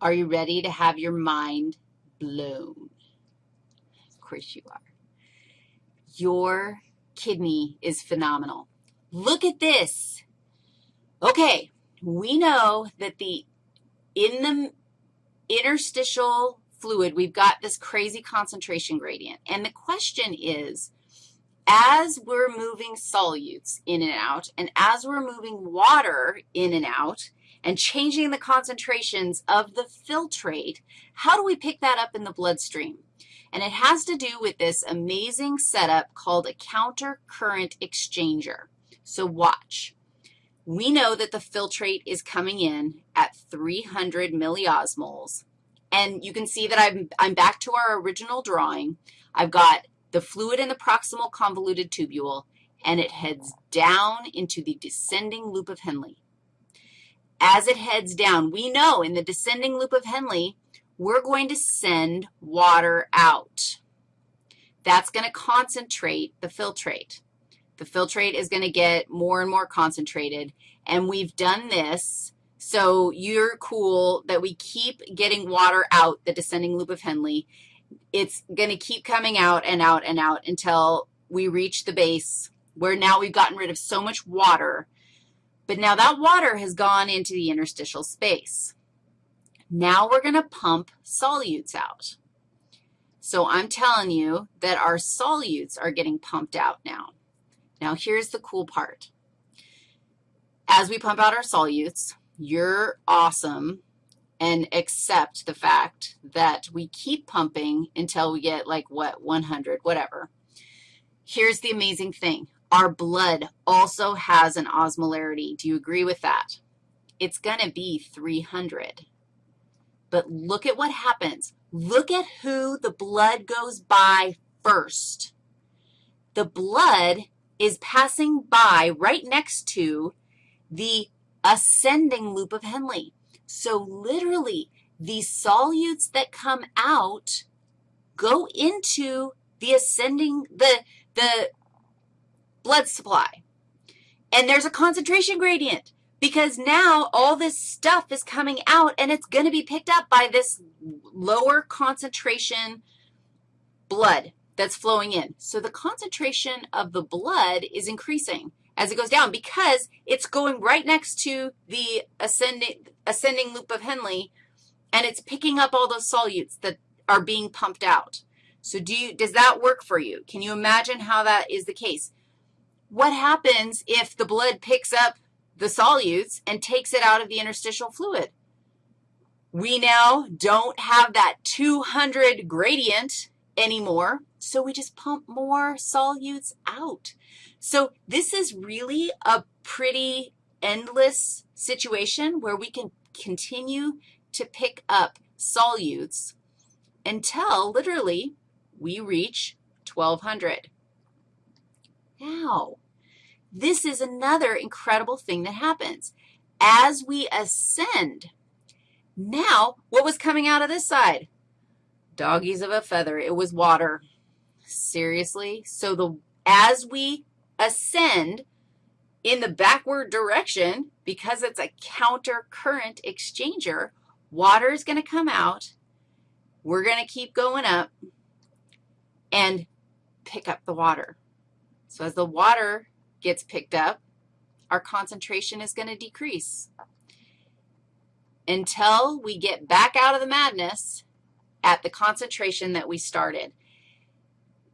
Are you ready to have your mind blown? Of course you are. Your kidney is phenomenal. Look at this. Okay, we know that the in the interstitial fluid, we've got this crazy concentration gradient. And the question is, as we're moving solutes in and out, and as we're moving water in and out, and changing the concentrations of the filtrate, how do we pick that up in the bloodstream? And it has to do with this amazing setup called a counter current exchanger. So watch. We know that the filtrate is coming in at 300 milliosmoles. And you can see that I'm, I'm back to our original drawing. I've got the fluid in the proximal convoluted tubule, and it heads down into the descending loop of Henle. As it heads down, we know in the descending loop of Henle, we're going to send water out. That's going to concentrate the filtrate. The filtrate is going to get more and more concentrated, and we've done this so you're cool that we keep getting water out the descending loop of Henle. It's going to keep coming out and out and out until we reach the base where now we've gotten rid of so much water, but now that water has gone into the interstitial space. Now we're going to pump solutes out. So I'm telling you that our solutes are getting pumped out now. Now here's the cool part. As we pump out our solutes, you're awesome and accept the fact that we keep pumping until we get like, what, 100, whatever. Here's the amazing thing. Our blood also has an osmolarity. Do you agree with that? It's going to be 300. But look at what happens. Look at who the blood goes by first. The blood is passing by right next to the ascending loop of Henle. So literally, the solutes that come out go into the ascending, the, the blood supply. And there's a concentration gradient because now all this stuff is coming out and it's going to be picked up by this lower concentration blood that's flowing in. So the concentration of the blood is increasing as it goes down because it's going right next to the ascending, ascending loop of Henle, and it's picking up all those solutes that are being pumped out. So do you, does that work for you? Can you imagine how that is the case? What happens if the blood picks up the solutes and takes it out of the interstitial fluid? We now don't have that 200 gradient anymore, so we just pump more solutes out. So this is really a pretty endless situation where we can continue to pick up solutes until literally we reach 1200. Now, this is another incredible thing that happens. As we ascend, now what was coming out of this side? Doggies of a feather. It was water. Seriously? So the as we ascend in the backward direction, because it's a counter current exchanger, water is going to come out. We're going to keep going up and pick up the water. So as the water gets picked up, our concentration is going to decrease until we get back out of the madness at the concentration that we started.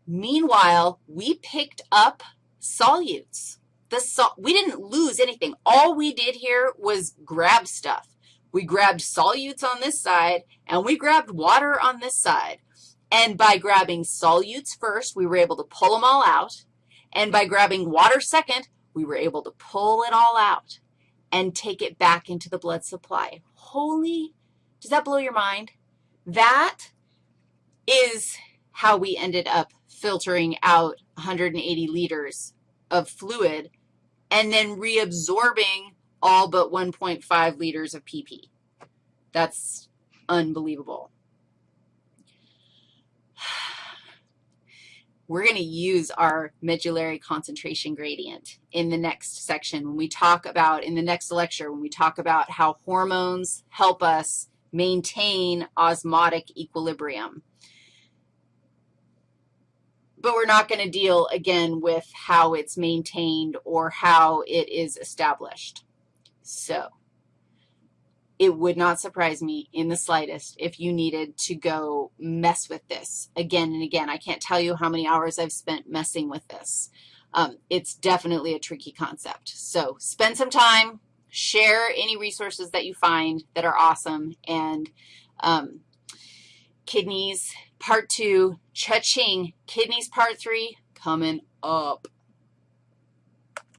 Meanwhile, we picked up solutes. The sol we didn't lose anything. All we did here was grab stuff. We grabbed solutes on this side, and we grabbed water on this side. And by grabbing solutes first, we were able to pull them all out. And by grabbing water second, we were able to pull it all out and take it back into the blood supply. Holy, does that blow your mind? That is how we ended up filtering out 180 liters of fluid and then reabsorbing all but 1.5 liters of PP. That's unbelievable. We're going to use our medullary concentration gradient in the next section when we talk about, in the next lecture, when we talk about how hormones help us maintain osmotic equilibrium. But we're not going to deal, again, with how it's maintained or how it is established. So it would not surprise me in the slightest if you needed to go mess with this again and again. I can't tell you how many hours I've spent messing with this. Um, it's definitely a tricky concept. So spend some time, share any resources that you find that are awesome, and um, kidneys part two, cha-ching, kidneys part three coming up.